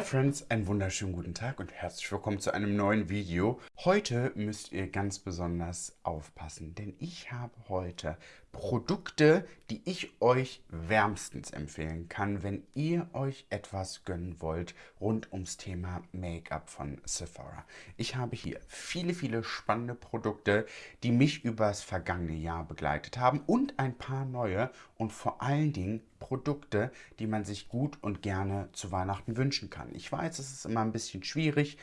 Hi Friends, einen wunderschönen guten Tag und herzlich willkommen zu einem neuen Video. Heute müsst ihr ganz besonders aufpassen, denn ich habe heute Produkte, die ich euch wärmstens empfehlen kann, wenn ihr euch etwas gönnen wollt rund ums Thema Make-up von Sephora. Ich habe hier viele, viele spannende Produkte, die mich über das vergangene Jahr begleitet haben und ein paar neue und vor allen Dingen Produkte, die man sich gut und gerne zu Weihnachten wünschen kann. Ich weiß, es ist immer ein bisschen schwierig,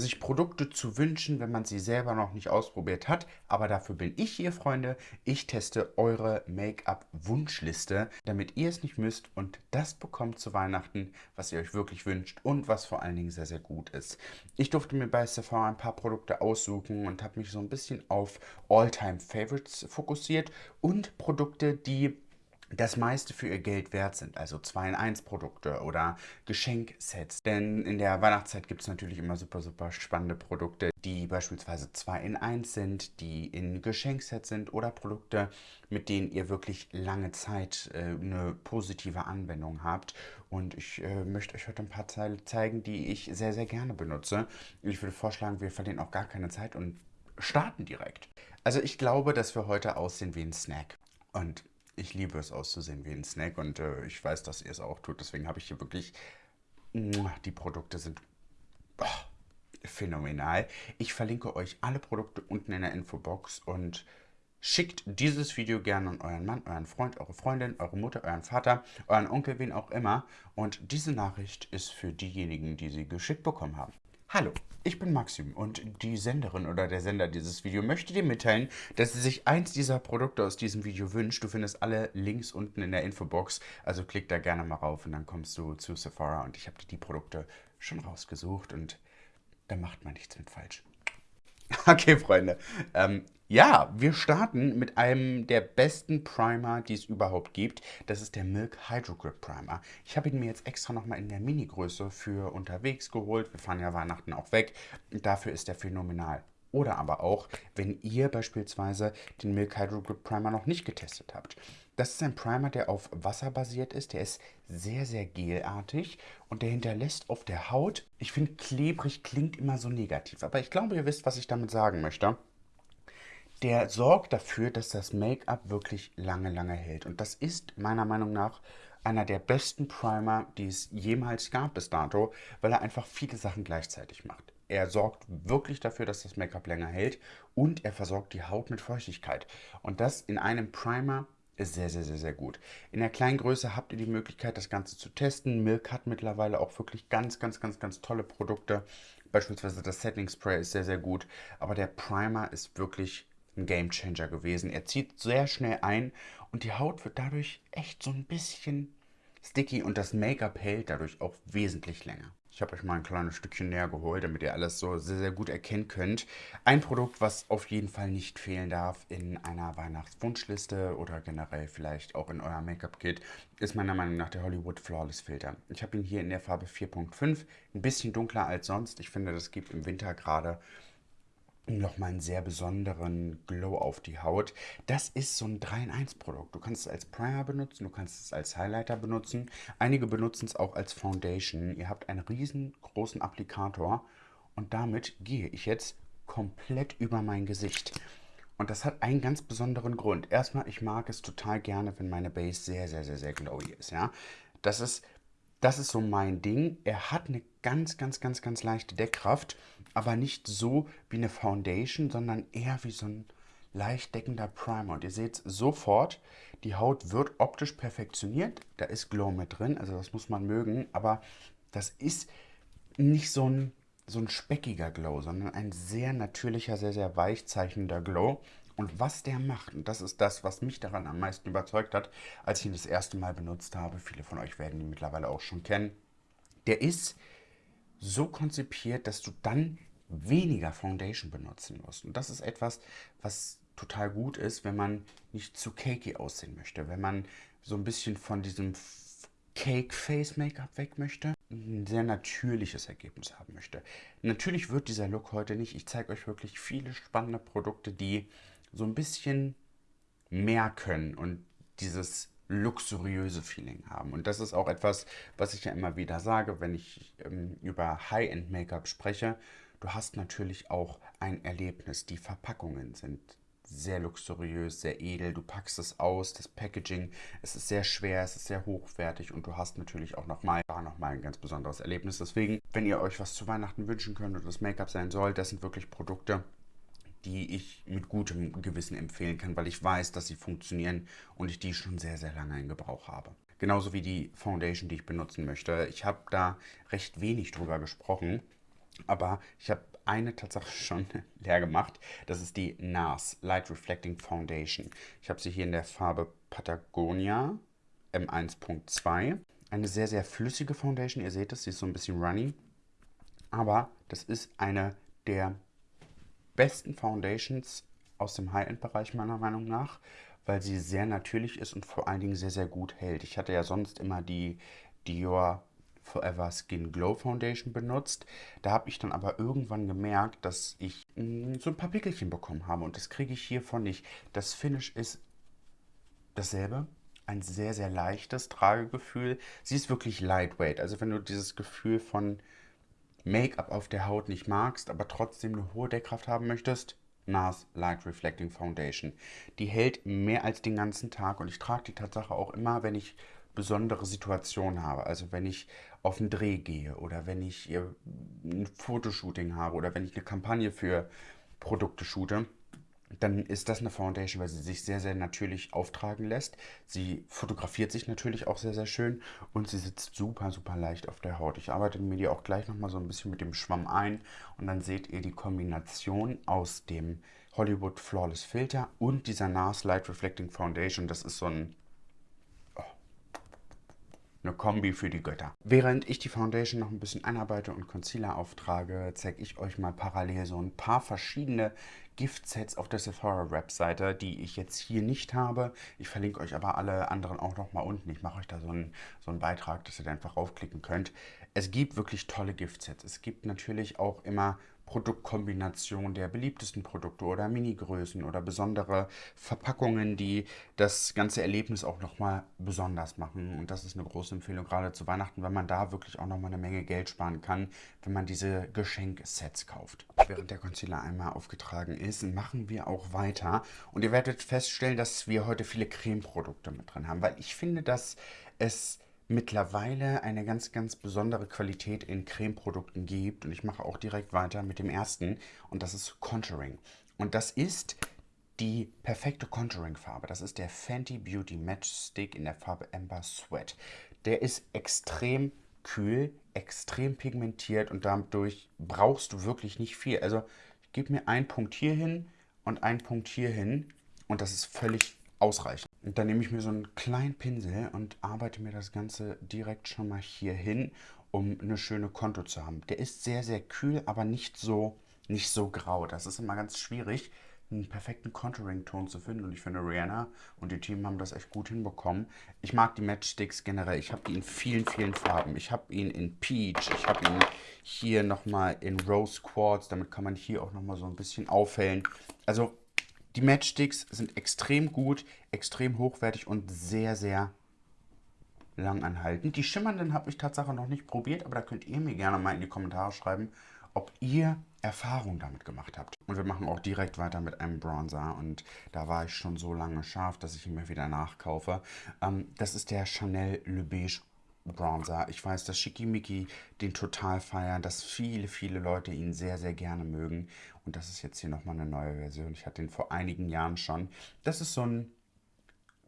sich Produkte zu wünschen, wenn man sie selber noch nicht ausprobiert hat. Aber dafür bin ich hier, Freunde. Ich teste eure Make-up-Wunschliste, damit ihr es nicht müsst und das bekommt zu Weihnachten, was ihr euch wirklich wünscht und was vor allen Dingen sehr, sehr gut ist. Ich durfte mir bei Sephora ein paar Produkte aussuchen und habe mich so ein bisschen auf All-Time-Favorites fokussiert und Produkte, die das meiste für ihr Geld wert sind, also 2-in-1-Produkte oder Geschenksets. Denn in der Weihnachtszeit gibt es natürlich immer super, super spannende Produkte, die beispielsweise 2-in-1 sind, die in Geschenksets sind oder Produkte, mit denen ihr wirklich lange Zeit äh, eine positive Anwendung habt. Und ich äh, möchte euch heute ein paar Teile zeigen, die ich sehr, sehr gerne benutze. Ich würde vorschlagen, wir verlieren auch gar keine Zeit und starten direkt. Also ich glaube, dass wir heute aussehen wie ein Snack. Und ich liebe es auszusehen wie ein Snack und äh, ich weiß, dass ihr es auch tut. Deswegen habe ich hier wirklich... Die Produkte sind oh, phänomenal. Ich verlinke euch alle Produkte unten in der Infobox und schickt dieses Video gerne an euren Mann, euren Freund, eure Freundin, eure Mutter, euren Vater, euren Onkel, wen auch immer. Und diese Nachricht ist für diejenigen, die sie geschickt bekommen haben. Hallo, ich bin Maxim und die Senderin oder der Sender dieses Videos möchte dir mitteilen, dass sie sich eins dieser Produkte aus diesem Video wünscht. Du findest alle Links unten in der Infobox, also klick da gerne mal rauf und dann kommst du zu Sephora und ich habe dir die Produkte schon rausgesucht und da macht man nichts mit falsch. Okay, Freunde. Ähm, ja, wir starten mit einem der besten Primer, die es überhaupt gibt. Das ist der Milk Hydro Grip Primer. Ich habe ihn mir jetzt extra nochmal in der Mini-Größe für unterwegs geholt. Wir fahren ja Weihnachten auch weg. Dafür ist er phänomenal. Oder aber auch, wenn ihr beispielsweise den Milk Hydro Grip Primer noch nicht getestet habt. Das ist ein Primer, der auf Wasser basiert ist. Der ist sehr, sehr gelartig und der hinterlässt auf der Haut, ich finde klebrig klingt immer so negativ, aber ich glaube, ihr wisst, was ich damit sagen möchte. Der sorgt dafür, dass das Make-up wirklich lange, lange hält. Und das ist meiner Meinung nach einer der besten Primer, die es jemals gab bis dato, weil er einfach viele Sachen gleichzeitig macht. Er sorgt wirklich dafür, dass das Make-up länger hält und er versorgt die Haut mit Feuchtigkeit. Und das in einem Primer ist sehr, sehr, sehr, sehr gut. In der kleinen Größe habt ihr die Möglichkeit, das Ganze zu testen. Milk hat mittlerweile auch wirklich ganz, ganz, ganz, ganz tolle Produkte. Beispielsweise das Setting Spray ist sehr, sehr gut. Aber der Primer ist wirklich ein Game Changer gewesen. Er zieht sehr schnell ein und die Haut wird dadurch echt so ein bisschen sticky und das Make-up hält dadurch auch wesentlich länger. Ich habe euch mal ein kleines Stückchen näher geholt, damit ihr alles so sehr, sehr gut erkennen könnt. Ein Produkt, was auf jeden Fall nicht fehlen darf in einer Weihnachtswunschliste oder generell vielleicht auch in eurem Make-up-Kit, ist meiner Meinung nach der Hollywood Flawless Filter. Ich habe ihn hier in der Farbe 4.5, ein bisschen dunkler als sonst. Ich finde, das gibt im Winter gerade nochmal einen sehr besonderen Glow auf die Haut. Das ist so ein 3-in-1-Produkt. Du kannst es als Primer benutzen, du kannst es als Highlighter benutzen. Einige benutzen es auch als Foundation. Ihr habt einen riesengroßen Applikator und damit gehe ich jetzt komplett über mein Gesicht. Und das hat einen ganz besonderen Grund. Erstmal, ich mag es total gerne, wenn meine Base sehr, sehr, sehr, sehr glowy ist. Ja? Das ist das ist so mein Ding. Er hat eine ganz, ganz, ganz, ganz leichte Deckkraft, aber nicht so wie eine Foundation, sondern eher wie so ein leicht deckender Primer. Und ihr seht sofort, die Haut wird optisch perfektioniert. Da ist Glow mit drin, also das muss man mögen. Aber das ist nicht so ein, so ein speckiger Glow, sondern ein sehr natürlicher, sehr, sehr weich zeichnender Glow. Und was der macht, und das ist das, was mich daran am meisten überzeugt hat, als ich ihn das erste Mal benutzt habe, viele von euch werden ihn mittlerweile auch schon kennen, der ist so konzipiert, dass du dann weniger Foundation benutzen musst. Und das ist etwas, was total gut ist, wenn man nicht zu cakey aussehen möchte, wenn man so ein bisschen von diesem Cake Face Make-up weg möchte, ein sehr natürliches Ergebnis haben möchte. Natürlich wird dieser Look heute nicht. Ich zeige euch wirklich viele spannende Produkte, die so ein bisschen mehr können und dieses luxuriöse Feeling haben. Und das ist auch etwas, was ich ja immer wieder sage, wenn ich ähm, über High-End-Make-up spreche. Du hast natürlich auch ein Erlebnis. Die Verpackungen sind sehr luxuriös, sehr edel. Du packst es aus, das Packaging, es ist sehr schwer, es ist sehr hochwertig und du hast natürlich auch nochmal noch ein ganz besonderes Erlebnis. Deswegen, wenn ihr euch was zu Weihnachten wünschen könnt und das Make-up sein soll, das sind wirklich Produkte, die ich mit gutem Gewissen empfehlen kann, weil ich weiß, dass sie funktionieren und ich die schon sehr, sehr lange in Gebrauch habe. Genauso wie die Foundation, die ich benutzen möchte. Ich habe da recht wenig drüber gesprochen, aber ich habe eine Tatsache schon leer gemacht. Das ist die NARS Light Reflecting Foundation. Ich habe sie hier in der Farbe Patagonia M1.2. Eine sehr, sehr flüssige Foundation. Ihr seht es, sie ist so ein bisschen runny. Aber das ist eine der besten Foundations aus dem High-End-Bereich meiner Meinung nach, weil sie sehr natürlich ist und vor allen Dingen sehr, sehr gut hält. Ich hatte ja sonst immer die Dior Forever Skin Glow Foundation benutzt. Da habe ich dann aber irgendwann gemerkt, dass ich mh, mm, so ein paar Pickelchen bekommen habe und das kriege ich hiervon nicht. Das Finish ist dasselbe, ein sehr, sehr leichtes Tragegefühl. Sie ist wirklich lightweight. Also wenn du dieses Gefühl von Make-up auf der Haut nicht magst, aber trotzdem eine hohe Deckkraft haben möchtest, NARS Light Reflecting Foundation. Die hält mehr als den ganzen Tag und ich trage die Tatsache auch immer, wenn ich besondere Situationen habe. Also wenn ich auf einen Dreh gehe oder wenn ich ein Fotoshooting habe oder wenn ich eine Kampagne für Produkte shoote dann ist das eine Foundation, weil sie sich sehr, sehr natürlich auftragen lässt. Sie fotografiert sich natürlich auch sehr, sehr schön und sie sitzt super, super leicht auf der Haut. Ich arbeite mir die auch gleich nochmal so ein bisschen mit dem Schwamm ein und dann seht ihr die Kombination aus dem Hollywood Flawless Filter und dieser NARS Light Reflecting Foundation. Das ist so ein eine Kombi für die Götter. Während ich die Foundation noch ein bisschen einarbeite und Concealer auftrage, zeige ich euch mal parallel so ein paar verschiedene Giftsets auf der Sephora-Webseite, die ich jetzt hier nicht habe. Ich verlinke euch aber alle anderen auch noch mal unten. Ich mache euch da so einen, so einen Beitrag, dass ihr da einfach raufklicken könnt. Es gibt wirklich tolle Giftsets. Es gibt natürlich auch immer Produktkombination der beliebtesten Produkte oder Mini-Größen oder besondere Verpackungen, die das ganze Erlebnis auch nochmal besonders machen. Und das ist eine große Empfehlung, gerade zu Weihnachten, weil man da wirklich auch nochmal eine Menge Geld sparen kann, wenn man diese Geschenksets kauft. Während der Concealer einmal aufgetragen ist, machen wir auch weiter. Und ihr werdet feststellen, dass wir heute viele Cremeprodukte mit drin haben, weil ich finde, dass es mittlerweile eine ganz, ganz besondere Qualität in Cremeprodukten gibt. Und ich mache auch direkt weiter mit dem ersten und das ist Contouring. Und das ist die perfekte Contouring-Farbe. Das ist der Fenty Beauty Match Stick in der Farbe Amber Sweat. Der ist extrem kühl, extrem pigmentiert und dadurch brauchst du wirklich nicht viel. Also ich gebe mir einen Punkt hier hin und einen Punkt hier hin und das ist völlig ausreichend. Und dann nehme ich mir so einen kleinen Pinsel und arbeite mir das Ganze direkt schon mal hier hin, um eine schöne Konto zu haben. Der ist sehr, sehr kühl, aber nicht so, nicht so grau. Das ist immer ganz schwierig, einen perfekten Contouring-Ton zu finden. Und ich finde, Rihanna und die Team haben das echt gut hinbekommen. Ich mag die Matchsticks generell. Ich habe die in vielen, vielen Farben. Ich habe ihn in Peach. Ich habe ihn hier nochmal in Rose Quartz. Damit kann man hier auch nochmal so ein bisschen aufhellen. Also die Matchsticks sind extrem gut, extrem hochwertig und sehr, sehr langanhaltend. Die schimmernden habe ich tatsächlich noch nicht probiert, aber da könnt ihr mir gerne mal in die Kommentare schreiben, ob ihr Erfahrung damit gemacht habt. Und wir machen auch direkt weiter mit einem Bronzer und da war ich schon so lange scharf, dass ich ihn mir wieder nachkaufe. Ähm, das ist der Chanel Le Beige Bronzer. Ich weiß, dass Schickimicki den total feiern, dass viele, viele Leute ihn sehr, sehr gerne mögen. Und das ist jetzt hier nochmal eine neue Version. Ich hatte den vor einigen Jahren schon. Das ist so ein,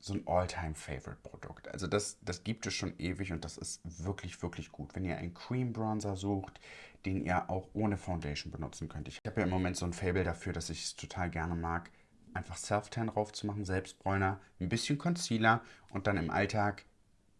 so ein All-Time-Favorite-Produkt. Also das, das gibt es schon ewig und das ist wirklich, wirklich gut. Wenn ihr einen Cream Bronzer sucht, den ihr auch ohne Foundation benutzen könnt. Ich habe ja im Moment so ein Fable dafür, dass ich es total gerne mag, einfach Self-Tan drauf zu machen, Selbstbräuner, ein bisschen Concealer und dann im Alltag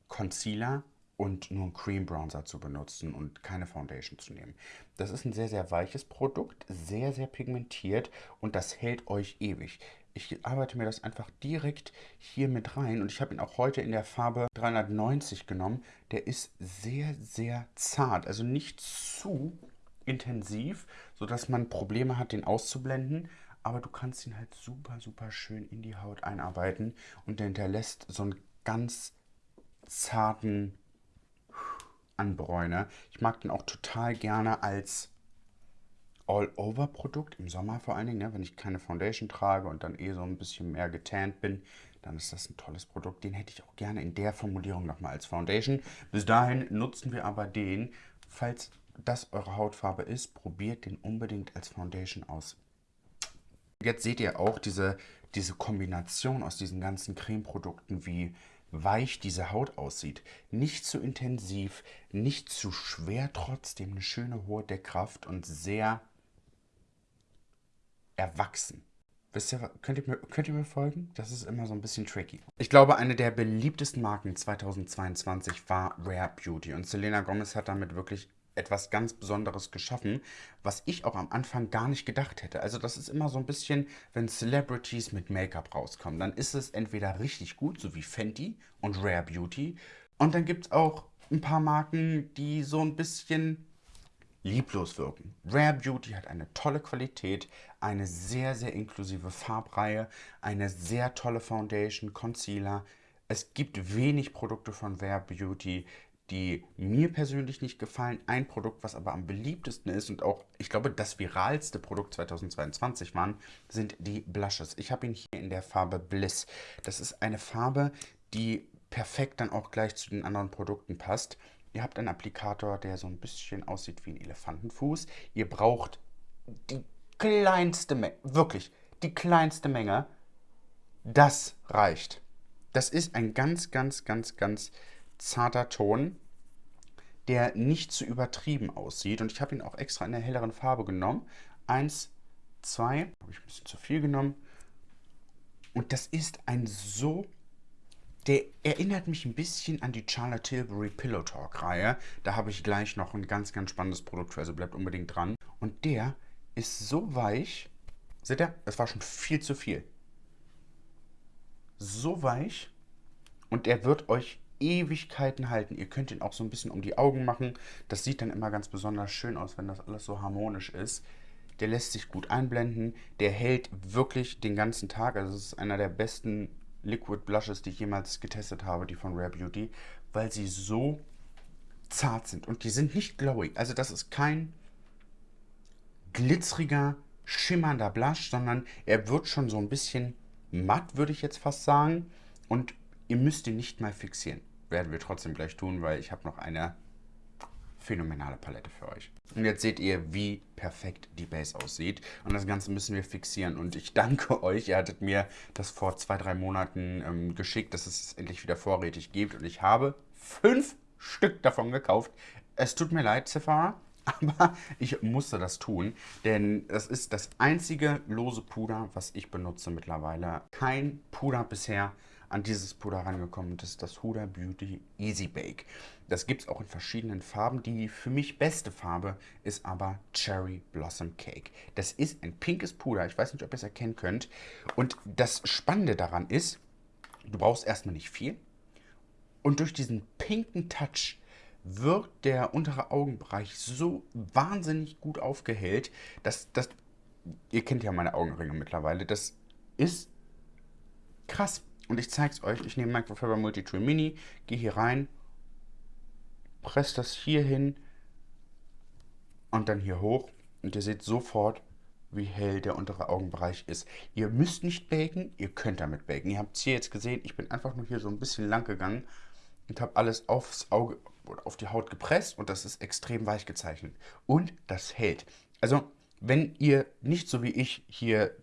Concealer und nur einen Cream Bronzer zu benutzen und keine Foundation zu nehmen. Das ist ein sehr, sehr weiches Produkt, sehr, sehr pigmentiert und das hält euch ewig. Ich arbeite mir das einfach direkt hier mit rein und ich habe ihn auch heute in der Farbe 390 genommen. Der ist sehr, sehr zart, also nicht zu intensiv, sodass man Probleme hat, den auszublenden. Aber du kannst ihn halt super, super schön in die Haut einarbeiten und der hinterlässt so ein ganz zarten anbräune. Ich mag den auch total gerne als All-Over-Produkt, im Sommer vor allen Dingen, ne, wenn ich keine Foundation trage und dann eh so ein bisschen mehr getannt bin, dann ist das ein tolles Produkt. Den hätte ich auch gerne in der Formulierung nochmal als Foundation. Bis dahin nutzen wir aber den. Falls das eure Hautfarbe ist, probiert den unbedingt als Foundation aus. Jetzt seht ihr auch diese, diese Kombination aus diesen ganzen Cremeprodukten, wie weich diese Haut aussieht. Nicht zu intensiv, nicht zu schwer, trotzdem eine schöne hohe Deckkraft und sehr erwachsen. Wisst ihr, könnt ihr, mir, könnt ihr mir folgen? Das ist immer so ein bisschen tricky. Ich glaube, eine der beliebtesten Marken 2022 war Rare Beauty. Und Selena Gomez hat damit wirklich etwas ganz Besonderes geschaffen, was ich auch am Anfang gar nicht gedacht hätte. Also das ist immer so ein bisschen, wenn Celebrities mit Make-up rauskommen, dann ist es entweder richtig gut, so wie Fenty und Rare Beauty. Und dann gibt es auch ein paar Marken, die so ein bisschen lieblos wirken. Rare Beauty hat eine tolle Qualität, eine sehr, sehr inklusive Farbreihe, eine sehr tolle Foundation, Concealer. Es gibt wenig Produkte von Rare Beauty, die mir persönlich nicht gefallen. Ein Produkt, was aber am beliebtesten ist und auch, ich glaube, das viralste Produkt 2022 waren, sind die Blushes. Ich habe ihn hier in der Farbe Bliss. Das ist eine Farbe, die perfekt dann auch gleich zu den anderen Produkten passt. Ihr habt einen Applikator, der so ein bisschen aussieht wie ein Elefantenfuß. Ihr braucht die kleinste Menge, wirklich die kleinste Menge. Das reicht. Das ist ein ganz, ganz, ganz, ganz zarter Ton, der nicht zu übertrieben aussieht. Und ich habe ihn auch extra in der helleren Farbe genommen. Eins, zwei, habe ich ein bisschen zu viel genommen. Und das ist ein so der erinnert mich ein bisschen an die Charlotte Tilbury Pillow Talk Reihe. Da habe ich gleich noch ein ganz, ganz spannendes Produkt für, also bleibt unbedingt dran. Und der ist so weich. Seht ihr? Es war schon viel zu viel. So weich. Und er wird euch Ewigkeiten halten. Ihr könnt ihn auch so ein bisschen um die Augen machen. Das sieht dann immer ganz besonders schön aus, wenn das alles so harmonisch ist. Der lässt sich gut einblenden. Der hält wirklich den ganzen Tag. Also es ist einer der besten Liquid Blushes, die ich jemals getestet habe, die von Rare Beauty, weil sie so zart sind. Und die sind nicht glowy. Also das ist kein glitzeriger, schimmernder Blush, sondern er wird schon so ein bisschen matt, würde ich jetzt fast sagen. Und ihr müsst ihn nicht mal fixieren. Werden wir trotzdem gleich tun, weil ich habe noch eine phänomenale Palette für euch. Und jetzt seht ihr, wie perfekt die Base aussieht. Und das Ganze müssen wir fixieren. Und ich danke euch, ihr hattet mir das vor zwei, drei Monaten ähm, geschickt, dass es endlich wieder vorrätig gibt. Und ich habe fünf Stück davon gekauft. Es tut mir leid, Sephora, aber ich musste das tun, denn es ist das einzige lose Puder, was ich benutze mittlerweile. Kein Puder bisher an dieses Puder rangekommen. Das ist das Huda Beauty Easy Bake. Das gibt es auch in verschiedenen Farben. Die für mich beste Farbe ist aber Cherry Blossom Cake. Das ist ein pinkes Puder. Ich weiß nicht, ob ihr es erkennen könnt. Und das Spannende daran ist, du brauchst erstmal nicht viel. Und durch diesen pinken Touch wird der untere Augenbereich so wahnsinnig gut aufgehellt, dass das, ihr kennt ja meine Augenringe mittlerweile, das ist krass. Und ich zeige es euch. Ich nehme Microfiber Multitool Mini, gehe hier rein, presse das hier hin und dann hier hoch. Und ihr seht sofort, wie hell der untere Augenbereich ist. Ihr müsst nicht baken, ihr könnt damit baken. Ihr habt es hier jetzt gesehen, ich bin einfach nur hier so ein bisschen lang gegangen und habe alles aufs Auge oder auf die Haut gepresst und das ist extrem weich gezeichnet. Und das hält. Also, wenn ihr nicht so wie ich hier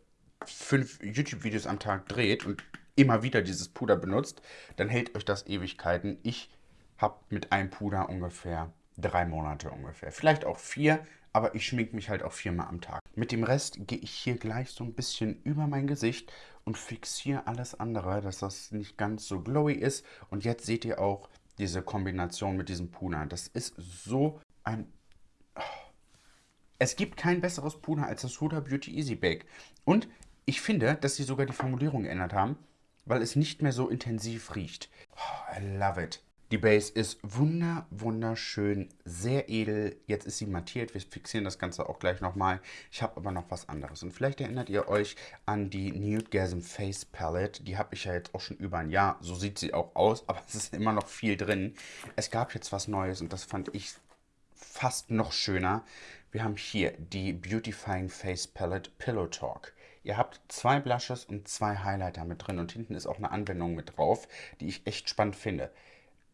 fünf YouTube-Videos am Tag dreht und immer wieder dieses Puder benutzt, dann hält euch das Ewigkeiten. Ich habe mit einem Puder ungefähr drei Monate ungefähr. Vielleicht auch vier, aber ich schminke mich halt auch viermal am Tag. Mit dem Rest gehe ich hier gleich so ein bisschen über mein Gesicht und fixiere alles andere, dass das nicht ganz so glowy ist. Und jetzt seht ihr auch diese Kombination mit diesem Puder. Das ist so ein... Es gibt kein besseres Puder als das Huda Beauty Easy Bake. Und ich finde, dass sie sogar die Formulierung geändert haben weil es nicht mehr so intensiv riecht. Oh, I love it. Die Base ist wunder, wunderschön, sehr edel. Jetzt ist sie mattiert. Wir fixieren das Ganze auch gleich nochmal. Ich habe aber noch was anderes. Und vielleicht erinnert ihr euch an die Nude Gasm Face Palette. Die habe ich ja jetzt auch schon über ein Jahr. So sieht sie auch aus, aber es ist immer noch viel drin. Es gab jetzt was Neues und das fand ich fast noch schöner. Wir haben hier die Beautifying Face Palette Pillow Talk. Ihr habt zwei Blushes und zwei Highlighter mit drin und hinten ist auch eine Anwendung mit drauf, die ich echt spannend finde.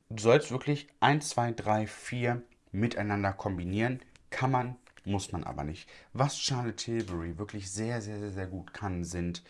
Du sollst wirklich 1, 2, 3, 4 miteinander kombinieren. Kann man, muss man aber nicht. Was Charlotte Tilbury wirklich sehr, sehr, sehr, sehr gut kann, sind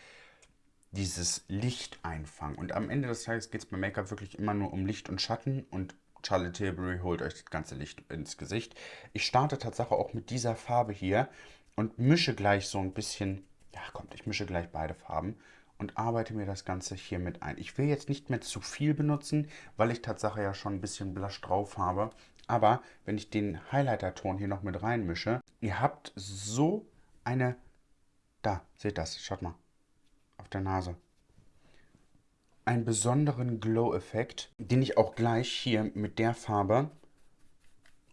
dieses Licht einfangen. Und am Ende des Tages geht es beim Make-up wirklich immer nur um Licht und Schatten und Charlotte Tilbury holt euch das ganze Licht ins Gesicht. Ich starte tatsächlich auch mit dieser Farbe hier und mische gleich so ein bisschen, ja kommt, ich mische gleich beide Farben und arbeite mir das Ganze hier mit ein. Ich will jetzt nicht mehr zu viel benutzen, weil ich tatsächlich ja schon ein bisschen Blush drauf habe. Aber wenn ich den Highlighter-Ton hier noch mit reinmische, ihr habt so eine... Da, seht das, schaut mal. Auf der Nase. Einen besonderen Glow-Effekt, den ich auch gleich hier mit der Farbe...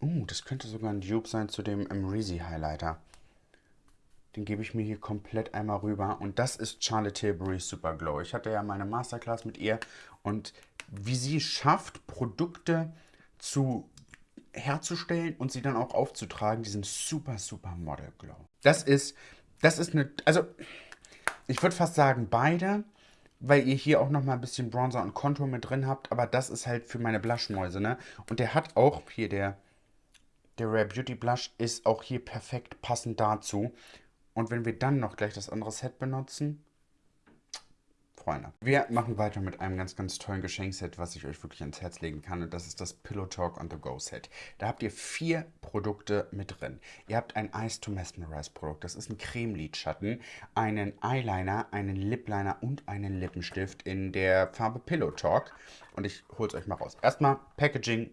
Uh, das könnte sogar ein Dupe sein zu dem Emreezy Highlighter. Den gebe ich mir hier komplett einmal rüber. Und das ist Charlotte Tilbury Super Glow. Ich hatte ja meine Masterclass mit ihr. Und wie sie schafft, Produkte zu herzustellen und sie dann auch aufzutragen, diesen super, super Model Glow. Das ist, das ist eine, also ich würde fast sagen beide, weil ihr hier auch nochmal ein bisschen Bronzer und Kontur mit drin habt, aber das ist halt für meine Blushmäuse, ne? Und der hat auch, hier der, der Rare Beauty Blush ist auch hier perfekt passend dazu. Und wenn wir dann noch gleich das andere Set benutzen, Freunde. Wir machen weiter mit einem ganz, ganz tollen Geschenkset, was ich euch wirklich ans Herz legen kann. Und das ist das Pillow Talk on the Go Set. Da habt ihr vier Produkte mit drin. Ihr habt ein Ice to Mesmerize Produkt. Das ist ein Cremelidschatten, einen Eyeliner, einen Lipliner und einen Lippenstift in der Farbe Pillow Talk. Und ich hol's euch mal raus. Erstmal Packaging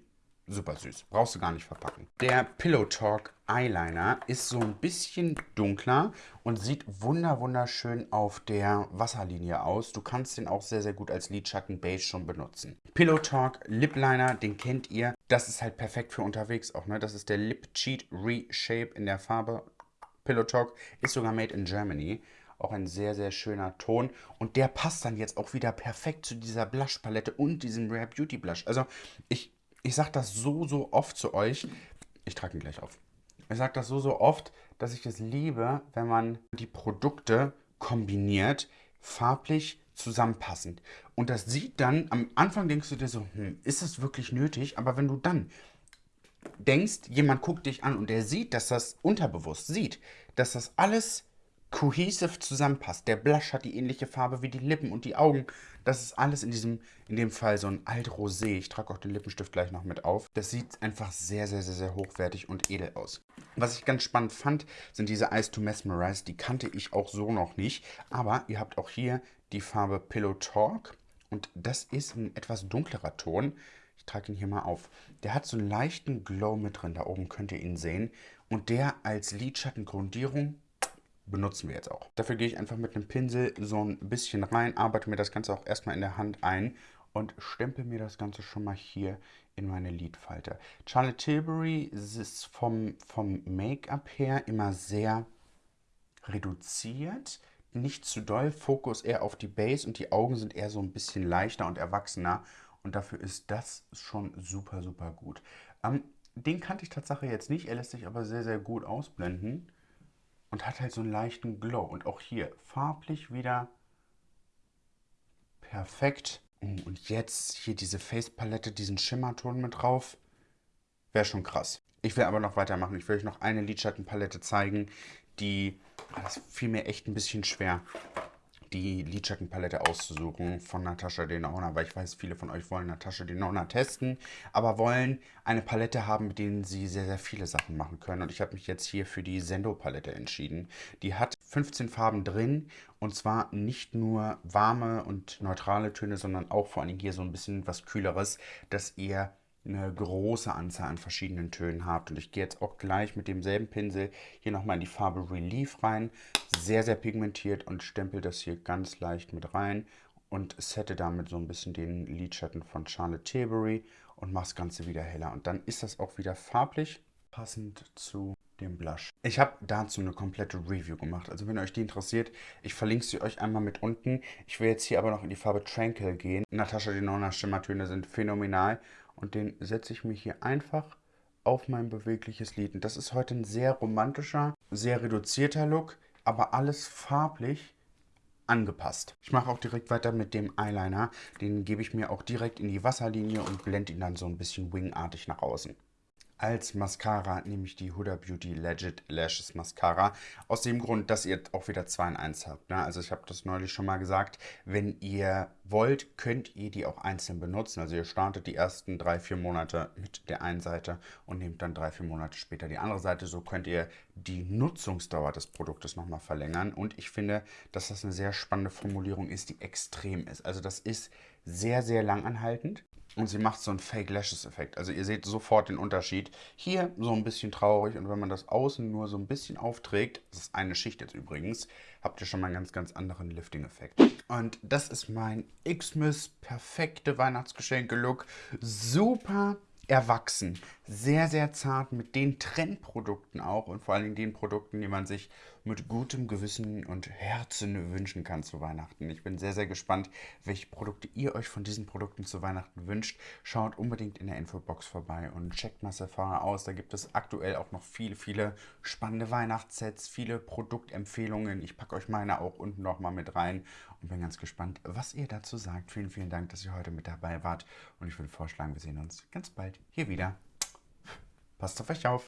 super süß. Brauchst du gar nicht verpacken. Der Pillow Talk Eyeliner ist so ein bisschen dunkler und sieht wunder wunderschön auf der Wasserlinie aus. Du kannst den auch sehr, sehr gut als Lidschatten Beige schon benutzen. Pillow Talk Lip Liner, den kennt ihr. Das ist halt perfekt für unterwegs auch. Ne? Das ist der Lip Cheat Reshape in der Farbe. Pillow Talk ist sogar made in Germany. Auch ein sehr, sehr schöner Ton. Und der passt dann jetzt auch wieder perfekt zu dieser Blush-Palette und diesem Rare Beauty Blush. Also ich ich sage das so, so oft zu euch. Ich trage ihn gleich auf. Ich sage das so, so oft, dass ich es liebe, wenn man die Produkte kombiniert, farblich zusammenpassend. Und das sieht dann, am Anfang denkst du dir so, hm, ist es wirklich nötig? Aber wenn du dann denkst, jemand guckt dich an und der sieht, dass das unterbewusst sieht, dass das alles cohesive zusammenpasst. Der Blush hat die ähnliche Farbe wie die Lippen und die Augen. Das ist alles in diesem, in dem Fall so ein Alt-Rosé. Ich trage auch den Lippenstift gleich noch mit auf. Das sieht einfach sehr, sehr, sehr, sehr hochwertig und edel aus. Was ich ganz spannend fand, sind diese Eyes to Mesmerize. Die kannte ich auch so noch nicht. Aber ihr habt auch hier die Farbe Pillow Talk. Und das ist ein etwas dunklerer Ton. Ich trage ihn hier mal auf. Der hat so einen leichten Glow mit drin. Da oben könnt ihr ihn sehen. Und der als Lidschattengrundierung benutzen wir jetzt auch. Dafür gehe ich einfach mit einem Pinsel so ein bisschen rein, arbeite mir das Ganze auch erstmal in der Hand ein und stempel mir das Ganze schon mal hier in meine Lidfalte. Charlotte Tilbury ist vom, vom Make-up her immer sehr reduziert, nicht zu doll, Fokus eher auf die Base und die Augen sind eher so ein bisschen leichter und erwachsener und dafür ist das schon super, super gut. Ähm, den kannte ich tatsächlich jetzt nicht, er lässt sich aber sehr, sehr gut ausblenden und hat halt so einen leichten Glow. Und auch hier farblich wieder perfekt. Oh, und jetzt hier diese Face-Palette, diesen Schimmerton mit drauf. Wäre schon krass. Ich will aber noch weitermachen. Ich will euch noch eine Lidschattenpalette zeigen, die... Ah, das fiel mir echt ein bisschen schwer die Lidschattenpalette auszusuchen von Natascha Denona, weil ich weiß, viele von euch wollen Natascha Denona testen, aber wollen eine Palette haben, mit denen sie sehr, sehr viele Sachen machen können. Und ich habe mich jetzt hier für die Sendo-Palette entschieden. Die hat 15 Farben drin und zwar nicht nur warme und neutrale Töne, sondern auch vor allem hier so ein bisschen was Kühleres, dass ihr eine große Anzahl an verschiedenen Tönen habt. Und ich gehe jetzt auch gleich mit demselben Pinsel hier nochmal in die Farbe Relief rein. Sehr, sehr pigmentiert und stempel das hier ganz leicht mit rein und sette damit so ein bisschen den Lidschatten von Charlotte Tilbury und mache das Ganze wieder heller. Und dann ist das auch wieder farblich passend zu dem Blush. Ich habe dazu eine komplette Review gemacht. Also wenn euch die interessiert, ich verlinke sie euch einmal mit unten. Ich will jetzt hier aber noch in die Farbe Tranquil gehen. Natascha Denona Schimmertöne sind phänomenal. Und den setze ich mir hier einfach auf mein bewegliches Lid. Und das ist heute ein sehr romantischer, sehr reduzierter Look, aber alles farblich angepasst. Ich mache auch direkt weiter mit dem Eyeliner. Den gebe ich mir auch direkt in die Wasserlinie und blende ihn dann so ein bisschen wingartig nach außen. Als Mascara nehme ich die Huda Beauty Legit Lashes Mascara. Aus dem Grund, dass ihr auch wieder 2 in 1 habt. Ne? Also ich habe das neulich schon mal gesagt. Wenn ihr wollt, könnt ihr die auch einzeln benutzen. Also ihr startet die ersten 3-4 Monate mit der einen Seite und nehmt dann 3-4 Monate später die andere Seite. So könnt ihr die Nutzungsdauer des Produktes nochmal verlängern. Und ich finde, dass das eine sehr spannende Formulierung ist, die extrem ist. Also das ist sehr, sehr langanhaltend. Und sie macht so einen Fake Lashes Effekt. Also ihr seht sofort den Unterschied. Hier so ein bisschen traurig und wenn man das außen nur so ein bisschen aufträgt, das ist eine Schicht jetzt übrigens, habt ihr schon mal einen ganz, ganz anderen Lifting-Effekt. Und das ist mein Xmas perfekte Weihnachtsgeschenke-Look. Super erwachsen, sehr, sehr zart mit den Trendprodukten auch und vor allen Dingen den Produkten, die man sich mit gutem Gewissen und Herzen wünschen kann zu Weihnachten. Ich bin sehr, sehr gespannt, welche Produkte ihr euch von diesen Produkten zu Weihnachten wünscht. Schaut unbedingt in der Infobox vorbei und checkt mal Sephora aus. Da gibt es aktuell auch noch viele, viele spannende Weihnachtssets, viele Produktempfehlungen. Ich packe euch meine auch unten nochmal mit rein und bin ganz gespannt, was ihr dazu sagt. Vielen, vielen Dank, dass ihr heute mit dabei wart und ich würde vorschlagen, wir sehen uns ganz bald hier wieder. Passt auf euch auf.